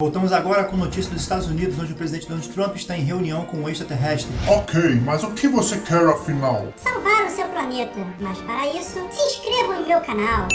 Voltamos agora com notícias dos Estados Unidos, onde o presidente Donald Trump está em reunião com um extraterrestre. Ok, mas o que você quer afinal? Salvar o seu planeta. Mas para isso, se inscreva no meu canal.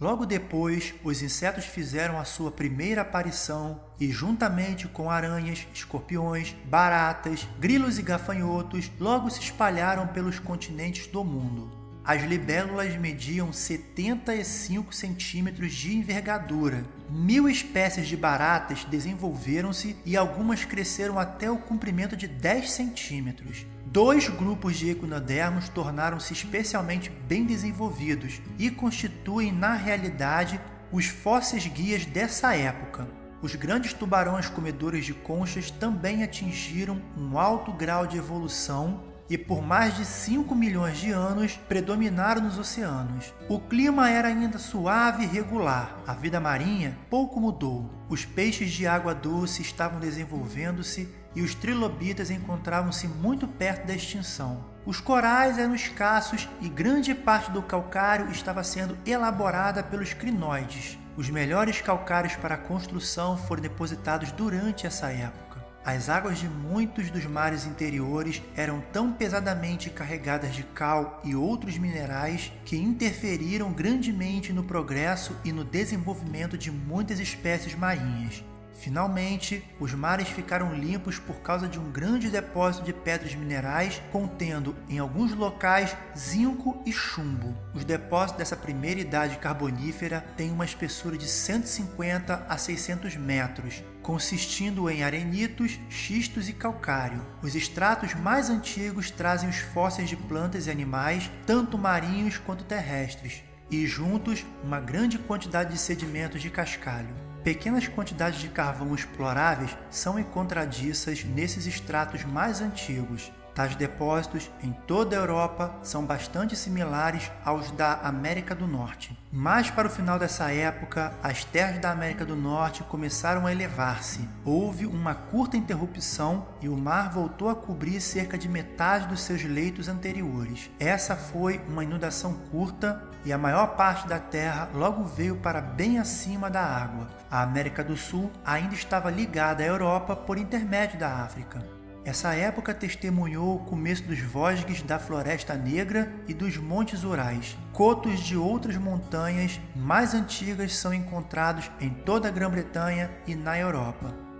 Logo depois, os insetos fizeram a sua primeira aparição e, juntamente com aranhas, escorpiões, baratas, grilos e gafanhotos, logo se espalharam pelos continentes do mundo. As libélulas mediam 75 centímetros de envergadura. Mil espécies de baratas desenvolveram-se e algumas cresceram até o comprimento de 10 centímetros. Dois grupos de equinodermos tornaram-se especialmente bem desenvolvidos e constituem, na realidade, os fósseis guias dessa época. Os grandes tubarões comedores de conchas também atingiram um alto grau de evolução e por mais de 5 milhões de anos predominaram nos oceanos. O clima era ainda suave e regular, a vida marinha pouco mudou. Os peixes de água doce estavam desenvolvendo-se e os trilobitas encontravam-se muito perto da extinção. Os corais eram escassos e grande parte do calcário estava sendo elaborada pelos crinoides. Os melhores calcários para a construção foram depositados durante essa época. As águas de muitos dos mares interiores eram tão pesadamente carregadas de cal e outros minerais que interferiram grandemente no progresso e no desenvolvimento de muitas espécies marinhas. Finalmente, os mares ficaram limpos por causa de um grande depósito de pedras minerais contendo, em alguns locais, zinco e chumbo. Os depósitos dessa primeira idade carbonífera têm uma espessura de 150 a 600 metros, consistindo em arenitos, xistos e calcário. Os estratos mais antigos trazem os fósseis de plantas e animais, tanto marinhos quanto terrestres, e juntos uma grande quantidade de sedimentos de cascalho. Pequenas quantidades de carvão exploráveis são encontradiças nesses estratos mais antigos. Tais depósitos em toda a Europa são bastante similares aos da América do Norte. Mas para o final dessa época, as terras da América do Norte começaram a elevar-se. Houve uma curta interrupção e o mar voltou a cobrir cerca de metade dos seus leitos anteriores. Essa foi uma inundação curta e a maior parte da terra logo veio para bem acima da água. A América do Sul ainda estava ligada à Europa por intermédio da África. Essa época testemunhou o começo dos vosges da Floresta Negra e dos Montes Urais. Cotos de outras montanhas mais antigas são encontrados em toda a Grã-Bretanha e na Europa.